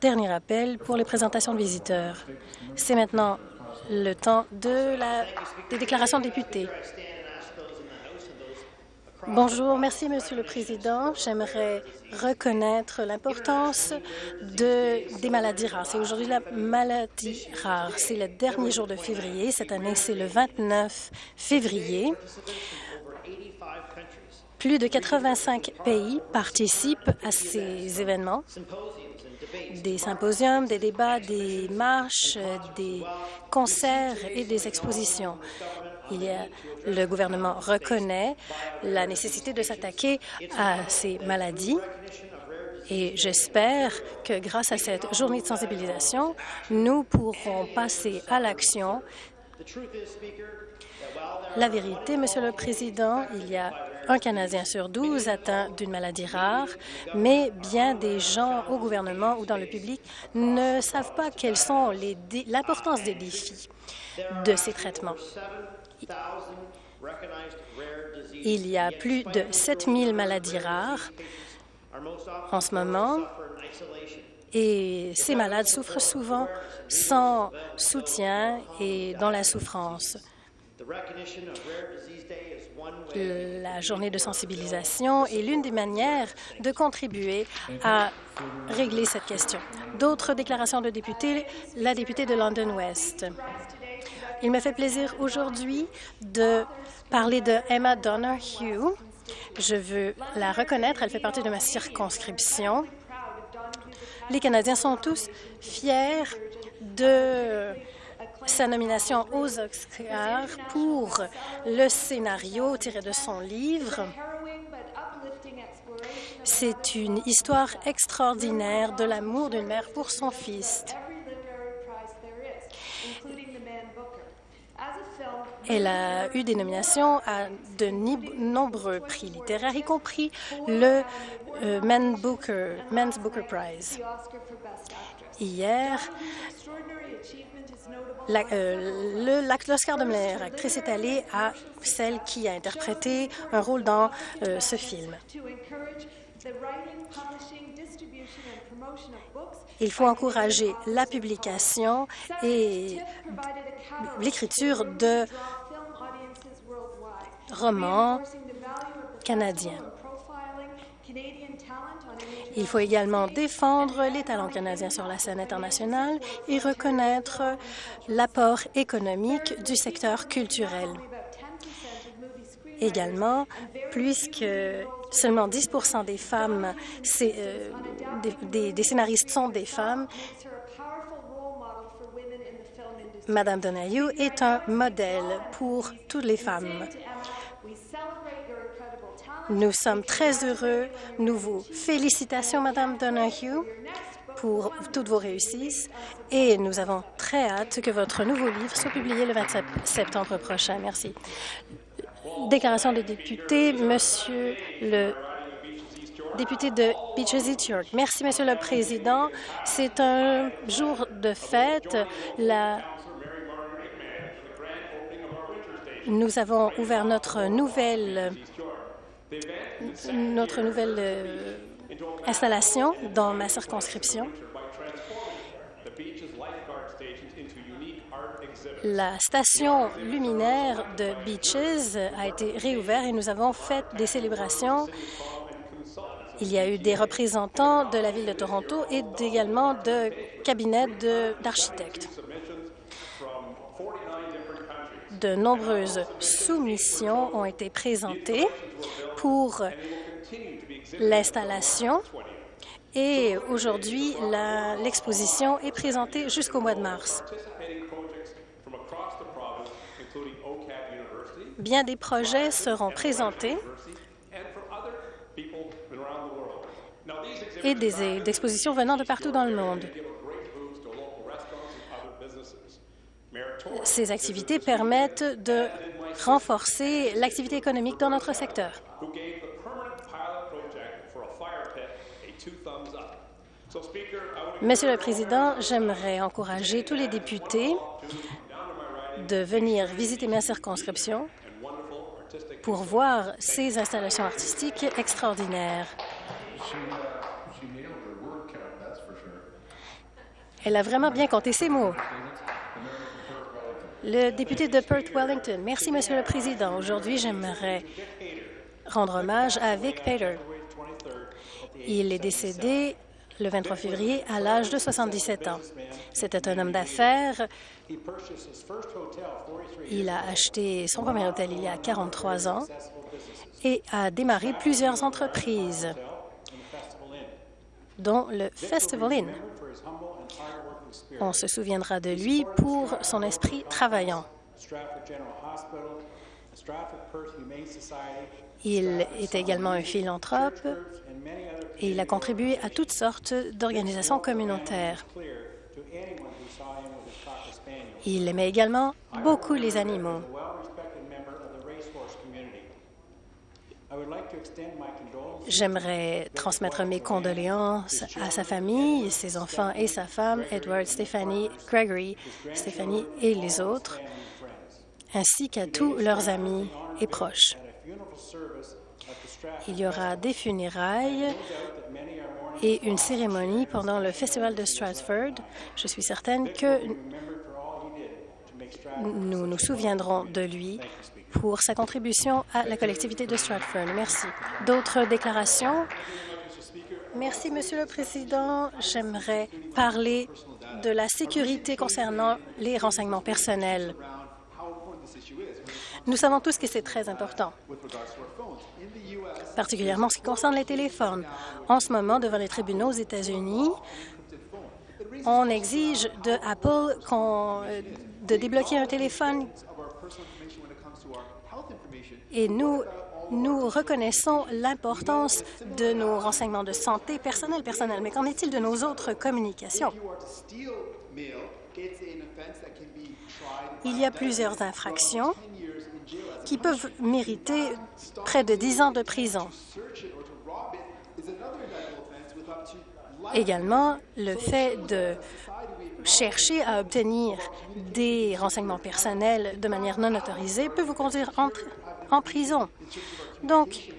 dernier appel pour les présentations de visiteurs. C'est maintenant le temps de la, des déclarations de députés. Bonjour, merci Monsieur le Président. J'aimerais reconnaître l'importance de, des maladies rares. C'est aujourd'hui la maladie rare. C'est le dernier jour de février. Cette année, c'est le 29 février. Plus de 85 pays participent à ces événements des symposiums, des débats, des marches, des concerts et des expositions. Il y a, le gouvernement reconnaît la nécessité de s'attaquer à ces maladies et j'espère que grâce à cette journée de sensibilisation, nous pourrons passer à l'action. La vérité, Monsieur le Président, il y a un Canadien sur 12 atteint d'une maladie rare, mais bien des gens au gouvernement ou dans le public ne savent pas quelles sont l'importance des défis de ces traitements. Il y a plus de 7000 maladies rares en ce moment et ces malades souffrent souvent sans soutien et dans la souffrance. La journée de sensibilisation est l'une des manières de contribuer à régler cette question. D'autres déclarations de députés, la députée de London West. Il me fait plaisir aujourd'hui de parler de Emma Donahue. Je veux la reconnaître, elle fait partie de ma circonscription. Les Canadiens sont tous fiers de sa nomination aux Oscars pour le scénario tiré de son livre. C'est une histoire extraordinaire de l'amour d'une mère pour son fils. Elle a eu des nominations à de nombreux prix littéraires, y compris le euh, Man Booker, Men's Booker Prize. Hier, euh, l'Oscar de meilleure actrice est allé à celle qui a interprété un rôle dans euh, ce film. Il faut encourager la publication et l'écriture de romans canadiens. Il faut également défendre les talents canadiens sur la scène internationale et reconnaître l'apport économique du secteur culturel. Également, puisque seulement 10% des femmes, euh, des, scénaristes sont des femmes, Madame Donahue est un modèle pour toutes les femmes. Nous sommes très heureux. Nous vous félicitations, Madame Donahue, pour toutes vos réussites et nous avons très hâte que votre nouveau livre soit publié le 27 septembre prochain. Merci. Déclaration des députés, Monsieur le député de Beaches East York. Merci, Monsieur le Président. C'est un jour de fête. Nous avons ouvert notre nouvelle notre nouvelle euh, installation dans ma circonscription. La station luminaire de Beaches a été réouverte et nous avons fait des célébrations. Il y a eu des représentants de la Ville de Toronto et également de cabinets d'architectes de nombreuses soumissions ont été présentées pour l'installation et aujourd'hui, l'exposition est présentée jusqu'au mois de mars. Bien des projets seront présentés et des expositions venant de partout dans le monde. Ces activités permettent de renforcer l'activité économique dans notre secteur. Monsieur le Président, j'aimerais encourager tous les députés de venir visiter ma circonscription pour voir ces installations artistiques extraordinaires. Elle a vraiment bien compté ses mots. Le député de Perth Wellington. Merci, Monsieur le Président. Aujourd'hui, j'aimerais rendre hommage à Vic Pater. Il est décédé le 23 février à l'âge de 77 ans. C'était un homme d'affaires. Il a acheté son premier hôtel il y a 43 ans et a démarré plusieurs entreprises, dont le Festival Inn. On se souviendra de lui pour son esprit travaillant. Il est également un philanthrope et il a contribué à toutes sortes d'organisations communautaires. Il aimait également beaucoup les animaux. J'aimerais transmettre mes condoléances à sa famille, ses enfants et sa femme, Edward, Stephanie, Gregory, Stephanie et les autres, ainsi qu'à tous leurs amis et proches. Il y aura des funérailles et une cérémonie pendant le Festival de Stratford. Je suis certaine que nous nous souviendrons de lui pour sa contribution à la collectivité de Stratford. Merci. D'autres déclarations? Merci, Monsieur le Président. J'aimerais parler de la sécurité concernant les renseignements personnels. Nous savons tous que c'est très important, particulièrement en ce qui concerne les téléphones. En ce moment, devant les tribunaux aux États-Unis, on exige de Apple euh, de débloquer un téléphone et nous, nous reconnaissons l'importance de nos renseignements de santé personnels, personnels. Mais qu'en est-il de nos autres communications? Il y a plusieurs infractions qui peuvent mériter près de 10 ans de prison. Également, le fait de chercher à obtenir des renseignements personnels de manière non autorisée peut vous conduire en prison. Donc,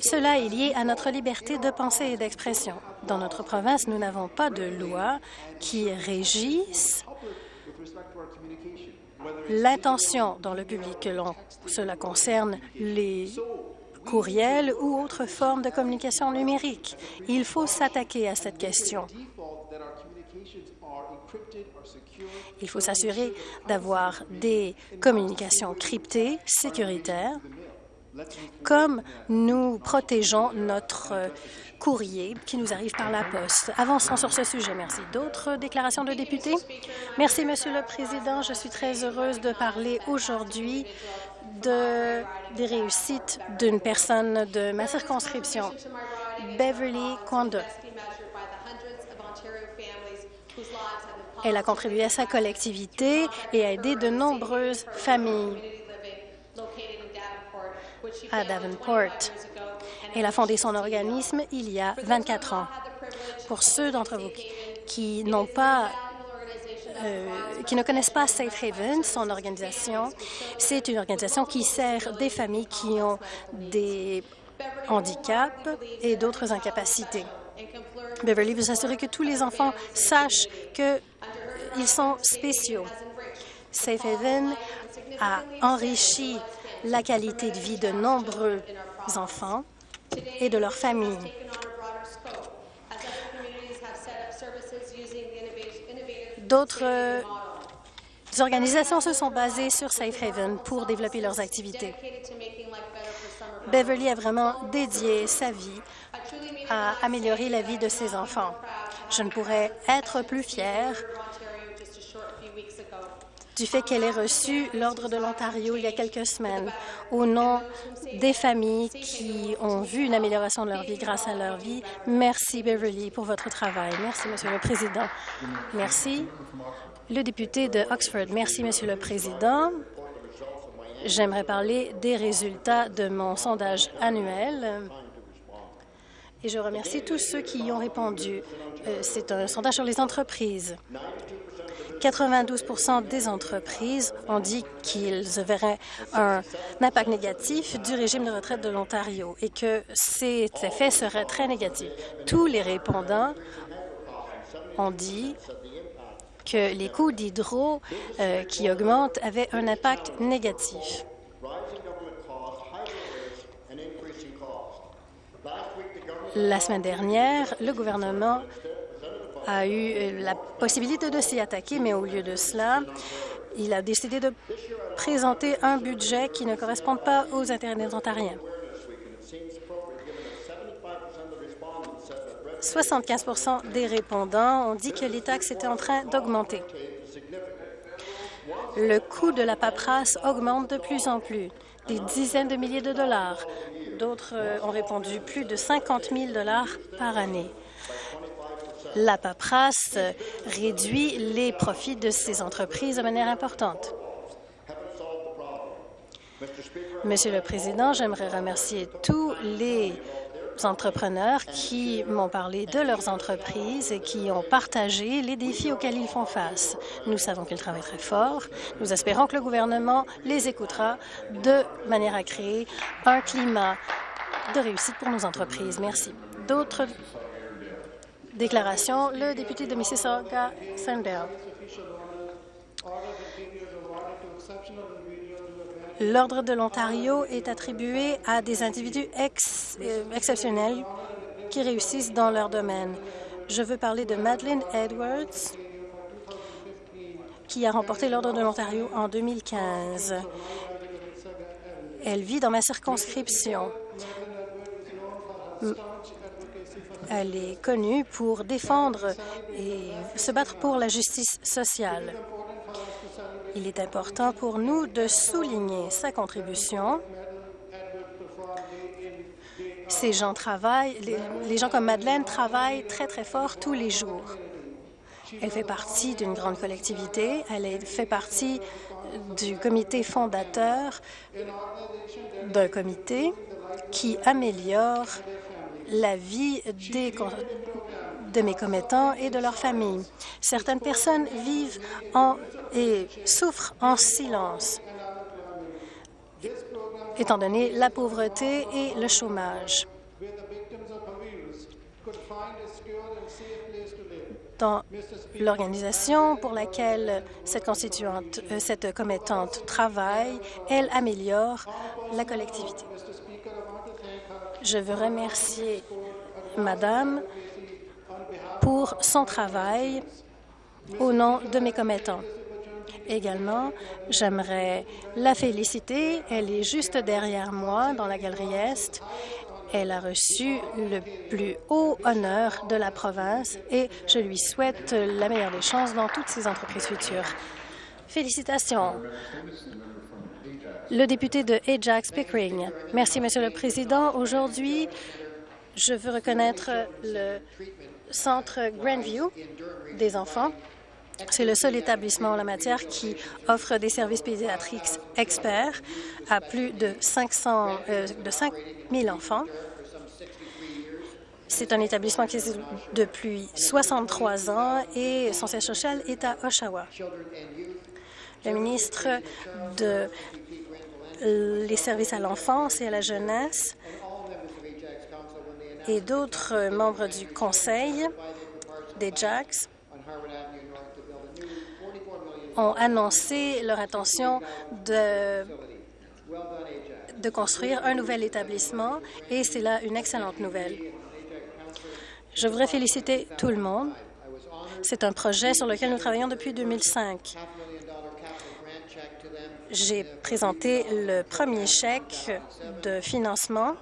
cela est lié à notre liberté de pensée et d'expression. Dans notre province, nous n'avons pas de loi qui régisse l'intention dans le public, que cela concerne les courriels ou autres formes de communication numérique. Il faut s'attaquer à cette question. Il faut s'assurer d'avoir des communications cryptées, sécuritaires, comme nous protégeons notre courrier qui nous arrive par la poste. Avançons sur ce sujet. Merci. D'autres déclarations de députés? Merci, Monsieur le Président. Je suis très heureuse de parler aujourd'hui de, des réussites d'une personne de ma circonscription, Beverly Kwanda. Elle a contribué à sa collectivité et a aidé de nombreuses familles à Davenport. Elle a fondé son organisme il y a 24 ans. Pour ceux d'entre vous qui n'ont pas euh, qui ne connaissent pas Safe Haven, son organisation, c'est une organisation qui sert des familles qui ont des handicaps et d'autres incapacités. Beverly veut s'assurer que tous les enfants sachent qu'ils sont spéciaux. Safe Haven a enrichi la qualité de vie de nombreux enfants et de leurs familles. D'autres organisations se sont basées sur Safe Haven pour développer leurs activités. Beverly a vraiment dédié sa vie à améliorer la vie de ses enfants. Je ne pourrais être plus fière du fait qu'elle ait reçu l'Ordre de l'Ontario il y a quelques semaines au nom des familles qui ont vu une amélioration de leur vie grâce à leur vie. Merci, Beverly, pour votre travail. Merci, Monsieur le Président. Merci. Le député de Oxford. Merci, Monsieur le Président. J'aimerais parler des résultats de mon sondage annuel et je remercie tous ceux qui y ont répondu. Euh, c'est un sondage sur les entreprises. 92% des entreprises ont dit qu'ils verraient un impact négatif du régime de retraite de l'Ontario et que cet effet serait très négatif. Tous les répondants ont dit que les coûts d'hydro euh, qui augmentent avaient un impact négatif. La semaine dernière, le gouvernement a eu euh, la possibilité de s'y attaquer, mais au lieu de cela, il a décidé de présenter un budget qui ne correspond pas aux intérêts des Ontariens. 75 des répondants ont dit que les taxes étaient en train d'augmenter. Le coût de la paperasse augmente de plus en plus, des dizaines de milliers de dollars. D'autres euh, ont répondu plus de 50 000 dollars par année. La paperasse réduit les profits de ces entreprises de manière importante. Monsieur le Président, j'aimerais remercier tous les entrepreneurs qui m'ont parlé de leurs entreprises et qui ont partagé les défis auxquels ils font face. Nous savons qu'ils travaillent très fort. Nous espérons que le gouvernement les écoutera de manière à créer un climat de réussite pour nos entreprises. Merci. D'autres déclarations, le député de Mississauga, Sandell. L'Ordre de l'Ontario est attribué à des individus euh, exceptionnels qui réussissent dans leur domaine. Je veux parler de Madeleine Edwards, qui a remporté l'Ordre de l'Ontario en 2015. Elle vit dans ma circonscription. Elle est connue pour défendre et se battre pour la justice sociale. Il est important pour nous de souligner sa contribution. Ces gens travaillent, les, gens comme Madeleine travaillent très, très fort tous les jours. Elle fait partie d'une grande collectivité. Elle fait partie du comité fondateur d'un comité qui améliore la vie des, de mes commettants et de leurs familles. Certaines personnes vivent en, et souffrent en silence, étant donné la pauvreté et le chômage. Dans l'organisation pour laquelle cette euh, cette commettante travaille, elle améliore la collectivité. Je veux remercier Madame pour son travail au nom de mes commettants. Également, j'aimerais la féliciter. Elle est juste derrière moi dans la galerie Est. Elle a reçu le plus haut honneur de la province et je lui souhaite la meilleure des chances dans toutes ses entreprises futures. Félicitations. Le député de Ajax Pickering. Merci, Monsieur le Président. Aujourd'hui, je veux reconnaître le Centre Grandview des enfants. C'est le seul établissement en la matière qui offre des services pédiatriques experts à plus de, 500, euh, de 5 000 enfants. C'est un établissement qui existe depuis 63 ans et son siège social est à Oshawa. Le ministre de les services à l'enfance et à la jeunesse et d'autres membres du Conseil des JACS ont annoncé leur intention de, de construire un nouvel établissement et c'est là une excellente nouvelle. Je voudrais féliciter tout le monde. C'est un projet sur lequel nous travaillons depuis 2005. J'ai présenté le premier chèque de financement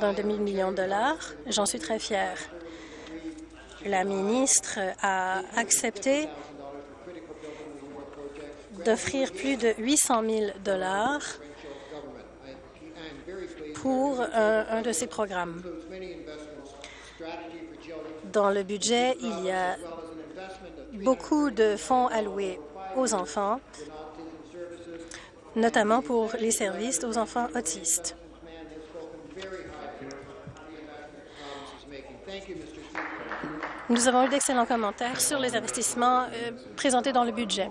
d'un demi-million de dollars. J'en suis très fière. La ministre a accepté d'offrir plus de 800 000 dollars pour un, un, de ces programmes. Dans le budget, il y a beaucoup de fonds alloués aux enfants notamment pour les services aux enfants autistes. Nous avons eu d'excellents commentaires sur les investissements euh, présentés dans le budget.